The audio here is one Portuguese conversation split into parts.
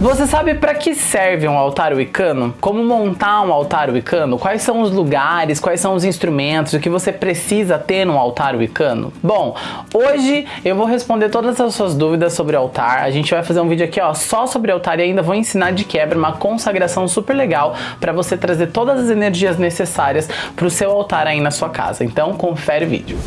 Você sabe para que serve um altar wicano? Como montar um altar wicano? Quais são os lugares, quais são os instrumentos, o que você precisa ter num altar wicano? Bom, hoje eu vou responder todas as suas dúvidas sobre altar. A gente vai fazer um vídeo aqui ó, só sobre altar e ainda vou ensinar de quebra uma consagração super legal para você trazer todas as energias necessárias para o seu altar aí na sua casa. Então confere o vídeo.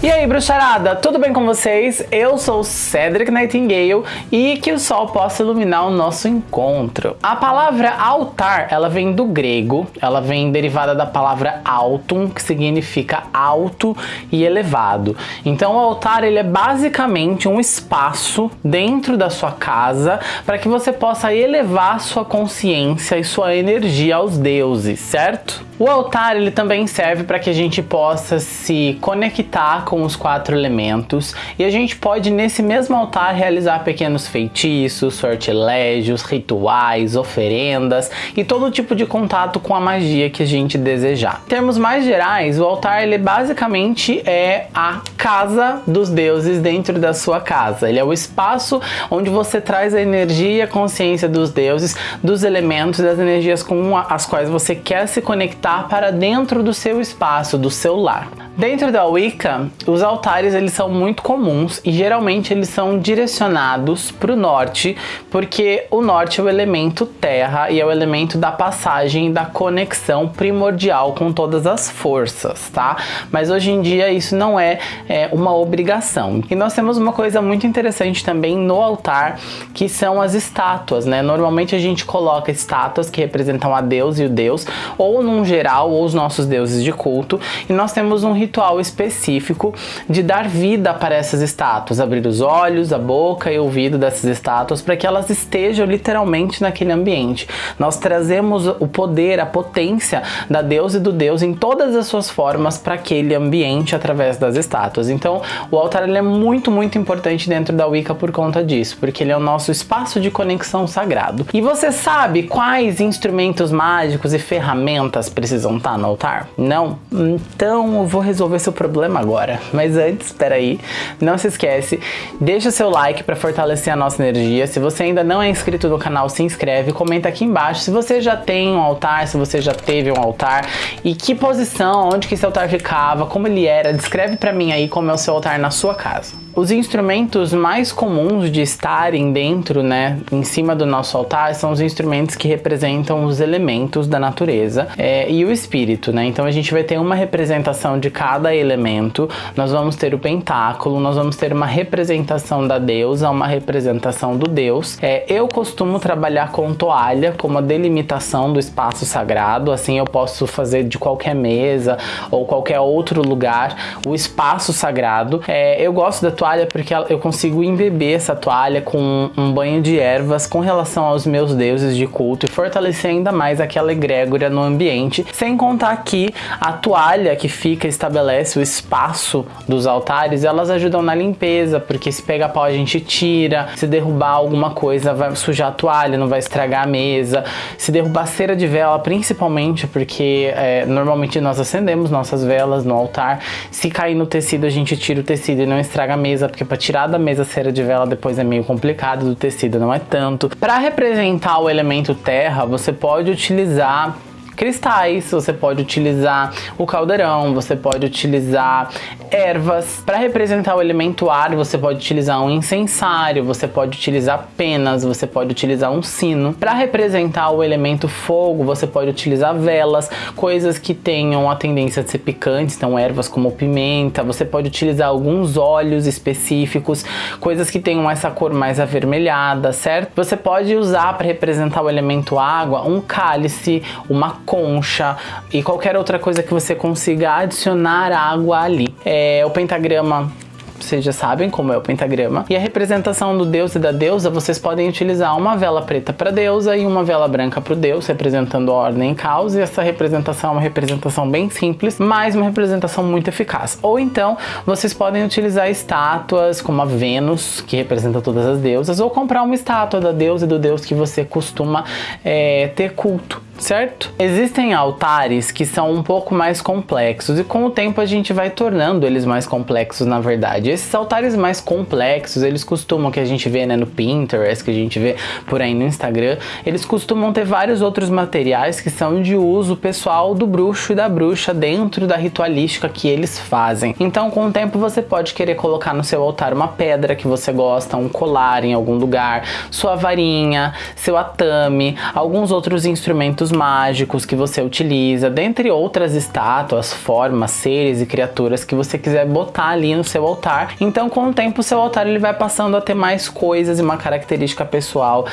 E aí, bruxarada, tudo bem com vocês? Eu sou Cedric Nightingale e que o sol possa iluminar o nosso encontro. A palavra altar, ela vem do grego, ela vem derivada da palavra altum, que significa alto e elevado. Então o altar, ele é basicamente um espaço dentro da sua casa para que você possa elevar sua consciência e sua energia aos deuses, certo? O altar, ele também serve para que a gente possa se conectar com os quatro elementos e a gente pode nesse mesmo altar realizar pequenos feitiços, sortilégios, rituais, oferendas e todo tipo de contato com a magia que a gente desejar. Em termos mais gerais, o altar ele basicamente é a casa dos deuses dentro da sua casa. Ele é o espaço onde você traz a energia a consciência dos deuses, dos elementos, das energias com as quais você quer se conectar para dentro do seu espaço, do seu lar. Dentro da Wicca, os altares eles são muito comuns e geralmente eles são direcionados para o norte, porque o norte é o elemento terra e é o elemento da passagem da conexão primordial com todas as forças, tá? Mas hoje em dia isso não é, é uma obrigação. E nós temos uma coisa muito interessante também no altar, que são as estátuas, né? Normalmente a gente coloca estátuas que representam a Deus e o Deus, ou num geral, ou os nossos deuses de culto, e nós temos um ritual específico de dar vida para essas estátuas, abrir os olhos, a boca e o ouvido dessas estátuas para que elas estejam literalmente naquele ambiente. Nós trazemos o poder, a potência da deusa e do deus em todas as suas formas para aquele ambiente através das estátuas. Então, o altar é muito, muito importante dentro da Wicca por conta disso, porque ele é o nosso espaço de conexão sagrado. E você sabe quais instrumentos mágicos e ferramentas precisam estar no altar? Não? Então, eu vou resolver resolver seu problema agora. Mas antes, espera aí, não se esquece, deixa seu like para fortalecer a nossa energia. Se você ainda não é inscrito no canal, se inscreve, comenta aqui embaixo se você já tem um altar, se você já teve um altar e que posição, onde que esse altar ficava, como ele era. Descreve para mim aí como é o seu altar na sua casa. Os instrumentos mais comuns de estarem dentro, né, em cima do nosso altar, são os instrumentos que representam os elementos da natureza é, e o espírito, né? Então a gente vai ter uma representação de cada elemento, nós vamos ter o pentáculo, nós vamos ter uma representação da deusa, uma representação do deus. É, eu costumo trabalhar com toalha como a delimitação do espaço sagrado, assim eu posso fazer de qualquer mesa ou qualquer outro lugar o espaço sagrado. É, eu gosto da toalha toalha porque eu consigo embeber essa toalha com um banho de ervas com relação aos meus deuses de culto e fortalecer ainda mais aquela egrégora no ambiente, sem contar que a toalha que fica estabelece o espaço dos altares, elas ajudam na limpeza, porque se pegar pau a gente tira, se derrubar alguma coisa vai sujar a toalha, não vai estragar a mesa, se derrubar cera de vela, principalmente porque é, normalmente nós acendemos nossas velas no altar, se cair no tecido a gente tira o tecido e não estraga a mesa, mesa, porque para tirar da mesa cera de vela depois é meio complicado, do tecido não é tanto. Para representar o elemento terra, você pode utilizar cristais, você pode utilizar o caldeirão, você pode utilizar ervas. Para representar o elemento ar, você pode utilizar um incensário, você pode utilizar penas, você pode utilizar um sino. Para representar o elemento fogo, você pode utilizar velas, coisas que tenham a tendência de ser picantes, então ervas como pimenta, você pode utilizar alguns óleos específicos, coisas que tenham essa cor mais avermelhada, certo? Você pode usar para representar o elemento água um cálice, uma concha e qualquer outra coisa que você consiga adicionar água ali. É, o pentagrama vocês já sabem como é o pentagrama. E a representação do deus e da deusa, vocês podem utilizar uma vela preta para deusa e uma vela branca para o deus, representando a ordem e caos. E essa representação é uma representação bem simples, mas uma representação muito eficaz. Ou então, vocês podem utilizar estátuas como a Vênus, que representa todas as deusas, ou comprar uma estátua da deusa e do deus que você costuma é, ter culto certo? Existem altares que são um pouco mais complexos e com o tempo a gente vai tornando eles mais complexos na verdade. Esses altares mais complexos, eles costumam, que a gente vê né, no Pinterest, que a gente vê por aí no Instagram, eles costumam ter vários outros materiais que são de uso pessoal do bruxo e da bruxa dentro da ritualística que eles fazem. Então com o tempo você pode querer colocar no seu altar uma pedra que você gosta, um colar em algum lugar, sua varinha, seu atame, alguns outros instrumentos mágicos que você utiliza, dentre outras estátuas, formas, seres e criaturas que você quiser botar ali no seu altar. Então com o tempo o seu altar ele vai passando a ter mais coisas e uma característica pessoal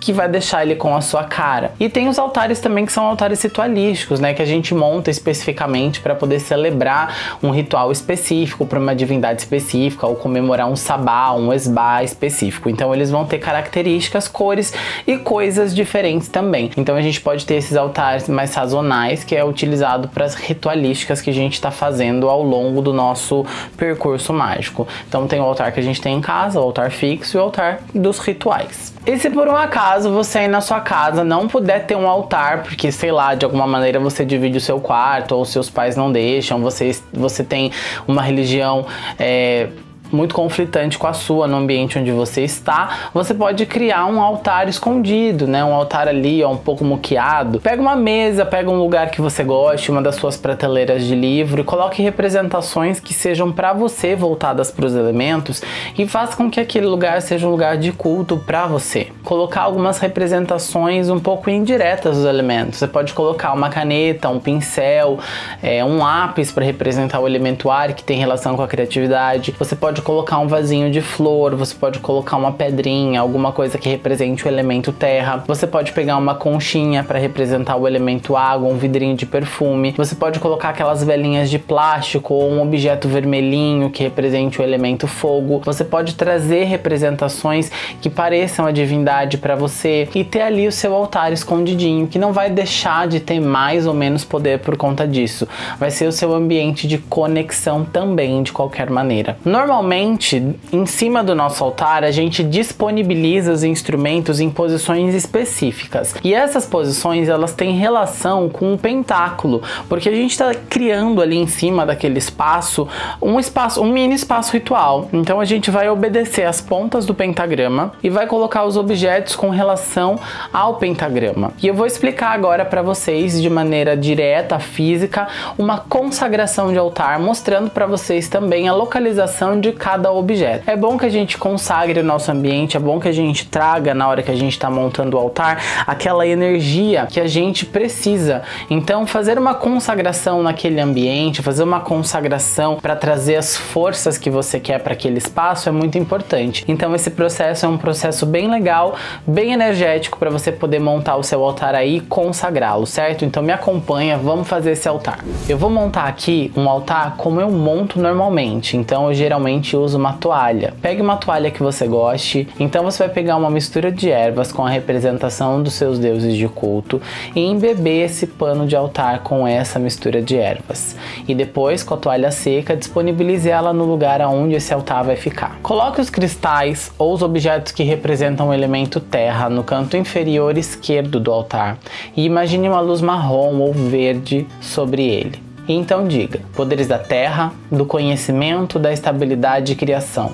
que vai deixar ele com a sua cara. E tem os altares também que são altares ritualísticos, né, que a gente monta especificamente para poder celebrar um ritual específico para uma divindade específica ou comemorar um sabá, um esbá específico. Então eles vão ter características, cores e coisas diferentes também. Então a gente pode ter esses altares mais sazonais que é utilizado para as ritualísticas que a gente está fazendo ao longo do nosso percurso mágico. Então tem o altar que a gente tem em casa, o altar fixo e o altar dos rituais. E se por um acaso você aí na sua casa não puder ter um altar, porque sei lá, de alguma maneira você divide o seu quarto ou seus pais não deixam, você, você tem uma religião é, muito conflitante com a sua no ambiente onde você está, você pode criar um altar escondido, né? Um altar ali, ó, um pouco muqueado. Pega uma mesa, pega um lugar que você goste, uma das suas prateleiras de livro e coloque representações que sejam para você voltadas para os elementos e faça com que aquele lugar seja um lugar de culto para você. Colocar algumas representações um pouco indiretas dos elementos. Você pode colocar uma caneta, um pincel, é, um lápis para representar o elemento ar que tem relação com a criatividade. Você pode colocar um vasinho de flor, você pode colocar uma pedrinha, alguma coisa que represente o elemento terra. Você pode pegar uma conchinha para representar o elemento água, um vidrinho de perfume. Você pode colocar aquelas velinhas de plástico ou um objeto vermelhinho que represente o elemento fogo. Você pode trazer representações que pareçam a divindade para você e ter ali o seu altar escondidinho, que não vai deixar de ter mais ou menos poder por conta disso. Vai ser o seu ambiente de conexão também, de qualquer maneira. Normalmente Normalmente, em cima do nosso altar, a gente disponibiliza os instrumentos em posições específicas. E essas posições, elas têm relação com o pentáculo, porque a gente está criando ali em cima daquele espaço um espaço, um mini espaço ritual. Então a gente vai obedecer as pontas do pentagrama e vai colocar os objetos com relação ao pentagrama. E eu vou explicar agora para vocês de maneira direta, física, uma consagração de altar, mostrando para vocês também a localização de cada objeto. É bom que a gente consagre o nosso ambiente, é bom que a gente traga na hora que a gente está montando o altar aquela energia que a gente precisa. Então fazer uma consagração naquele ambiente, fazer uma consagração para trazer as forças que você quer para aquele espaço é muito importante. Então esse processo é um processo bem legal, bem energético para você poder montar o seu altar aí e consagrá-lo, certo? Então me acompanha, vamos fazer esse altar. Eu vou montar aqui um altar como eu monto normalmente. Então eu geralmente usa uma toalha. Pegue uma toalha que você goste, então você vai pegar uma mistura de ervas com a representação dos seus deuses de culto e embeber esse pano de altar com essa mistura de ervas. E depois, com a toalha seca, disponibilize ela no lugar onde esse altar vai ficar. Coloque os cristais ou os objetos que representam o elemento terra no canto inferior esquerdo do altar e imagine uma luz marrom ou verde sobre ele. E então diga: poderes da terra, do conhecimento, da estabilidade e criação,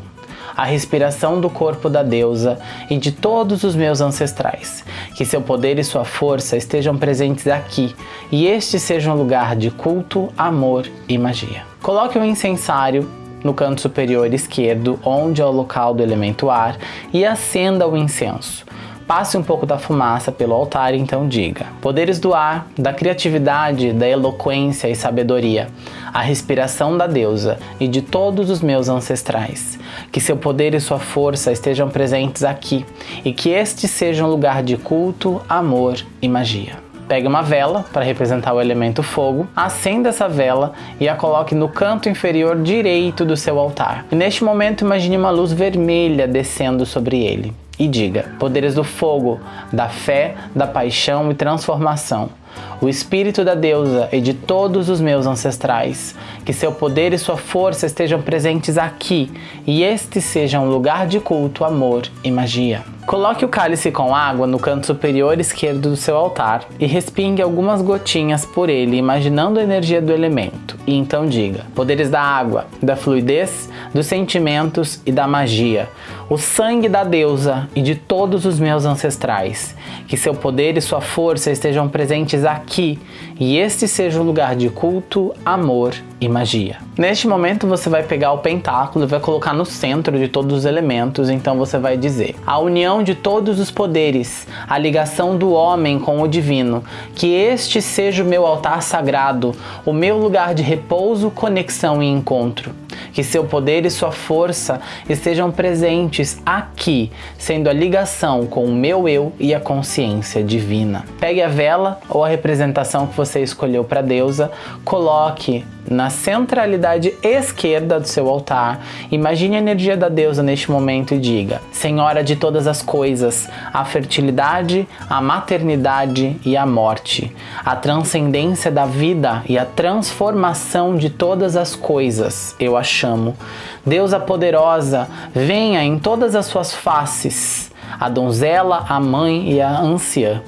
a respiração do corpo da deusa e de todos os meus ancestrais. Que seu poder e sua força estejam presentes aqui e este seja um lugar de culto, amor e magia. Coloque o um incensário no canto superior esquerdo, onde é o local do elemento ar, e acenda o incenso. Passe um pouco da fumaça pelo altar e então diga: Poderes do ar, da criatividade, da eloquência e sabedoria, a respiração da deusa e de todos os meus ancestrais. Que seu poder e sua força estejam presentes aqui e que este seja um lugar de culto, amor e magia. Pegue uma vela para representar o elemento fogo, acenda essa vela e a coloque no canto inferior direito do seu altar. E neste momento imagine uma luz vermelha descendo sobre ele e diga: Poderes do fogo, da fé, da paixão e transformação, o espírito da deusa e de todos os meus ancestrais, que seu poder e sua força estejam presentes aqui e este seja um lugar de culto, amor e magia. Coloque o cálice com água no canto superior esquerdo do seu altar e respingue algumas gotinhas por ele, imaginando a energia do elemento. E então diga: Poderes da água, da fluidez, dos sentimentos e da magia, o sangue da deusa e de todos os meus ancestrais, que seu poder e sua força estejam presentes aqui e este seja um lugar de culto, amor e magia. Neste momento você vai pegar o pentáculo e vai colocar no centro de todos os elementos, então você vai dizer: a união de todos os poderes, a ligação do homem com o divino, que este seja o meu altar sagrado, o meu lugar de repouso, conexão e encontro. Que seu poder e sua força estejam presentes aqui, sendo a ligação com o meu eu e a consciência divina. Pegue a vela ou a representação que você escolheu para deusa, coloque na centralidade esquerda do seu altar. Imagine a energia da deusa neste momento e diga: Senhora de todas as coisas, a fertilidade, a maternidade e a morte, a transcendência da vida e a transformação de todas as coisas, eu a chamo. Deusa poderosa, venha em todas as suas faces, a donzela, a mãe e a anciã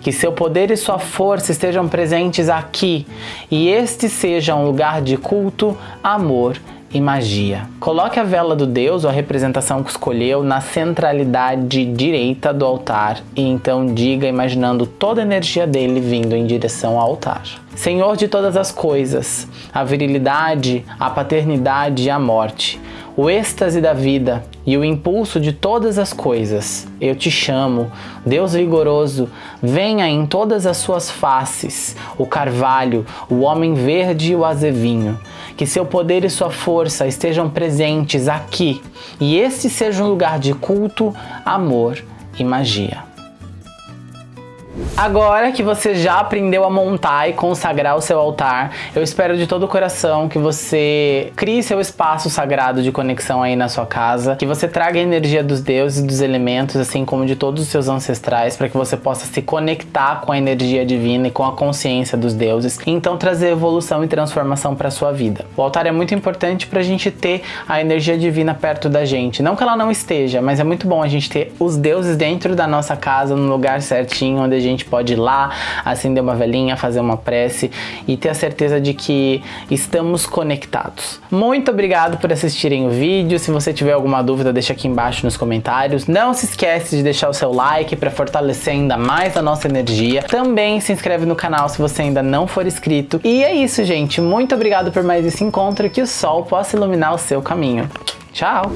que seu poder e sua força estejam presentes aqui e este seja um lugar de culto, amor e magia. Coloque a vela do Deus ou a representação que escolheu na centralidade direita do altar e então diga imaginando toda a energia dele vindo em direção ao altar. Senhor de todas as coisas, a virilidade, a paternidade e a morte, o êxtase da vida e o impulso de todas as coisas. Eu te chamo, Deus vigoroso, venha em todas as suas faces, o carvalho, o homem verde e o azevinho. Que seu poder e sua força estejam presentes aqui e este seja um lugar de culto, amor e magia. Agora que você já aprendeu a montar e consagrar o seu altar, eu espero de todo o coração que você crie seu espaço sagrado de conexão aí na sua casa, que você traga a energia dos deuses dos elementos, assim como de todos os seus ancestrais, para que você possa se conectar com a energia divina e com a consciência dos deuses, e então trazer evolução e transformação para sua vida. O altar é muito importante para a gente ter a energia divina perto da gente, não que ela não esteja, mas é muito bom a gente ter os deuses dentro da nossa casa, no lugar certinho, onde a gente gente pode ir lá, acender uma velhinha, fazer uma prece e ter a certeza de que estamos conectados. Muito obrigado por assistirem o vídeo. Se você tiver alguma dúvida, deixa aqui embaixo nos comentários. Não se esquece de deixar o seu like para fortalecer ainda mais a nossa energia. Também se inscreve no canal se você ainda não for inscrito. E é isso, gente. Muito obrigado por mais esse encontro. Que o sol possa iluminar o seu caminho. Tchau!